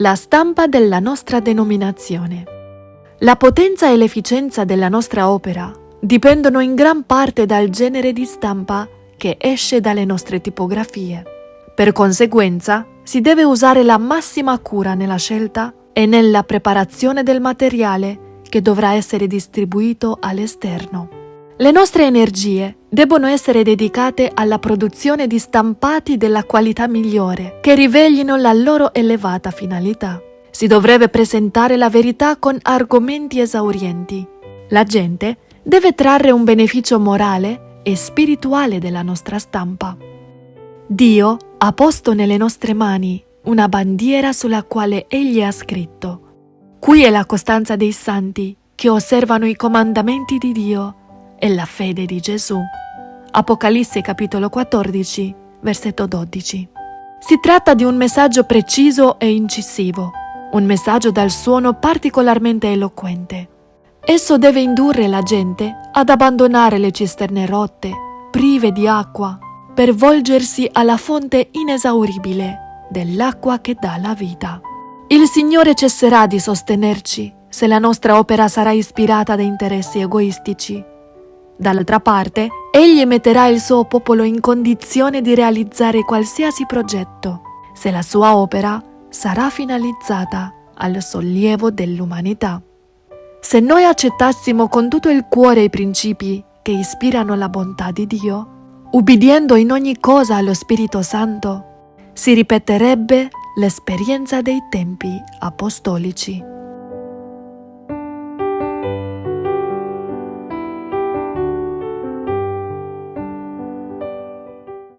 La stampa della nostra denominazione. La potenza e l'efficienza della nostra opera dipendono in gran parte dal genere di stampa che esce dalle nostre tipografie. Per conseguenza, si deve usare la massima cura nella scelta e nella preparazione del materiale che dovrà essere distribuito all'esterno. Le nostre energie debbono essere dedicate alla produzione di stampati della qualità migliore che riveglino la loro elevata finalità. Si dovrebbe presentare la verità con argomenti esaurienti. La gente deve trarre un beneficio morale e spirituale della nostra stampa. Dio ha posto nelle nostre mani una bandiera sulla quale Egli ha scritto. Qui è la costanza dei santi che osservano i comandamenti di Dio e la fede di Gesù. Apocalisse capitolo 14, versetto 12. Si tratta di un messaggio preciso e incisivo, un messaggio dal suono particolarmente eloquente. Esso deve indurre la gente ad abbandonare le cisterne rotte, prive di acqua, per volgersi alla fonte inesauribile dell'acqua che dà la vita. Il Signore cesserà di sostenerci se la nostra opera sarà ispirata da interessi egoistici Dall'altra parte, egli metterà il suo popolo in condizione di realizzare qualsiasi progetto, se la sua opera sarà finalizzata al sollievo dell'umanità. Se noi accettassimo con tutto il cuore i principi che ispirano la bontà di Dio, ubbidiendo in ogni cosa allo Spirito Santo, si ripeterebbe l'esperienza dei tempi apostolici.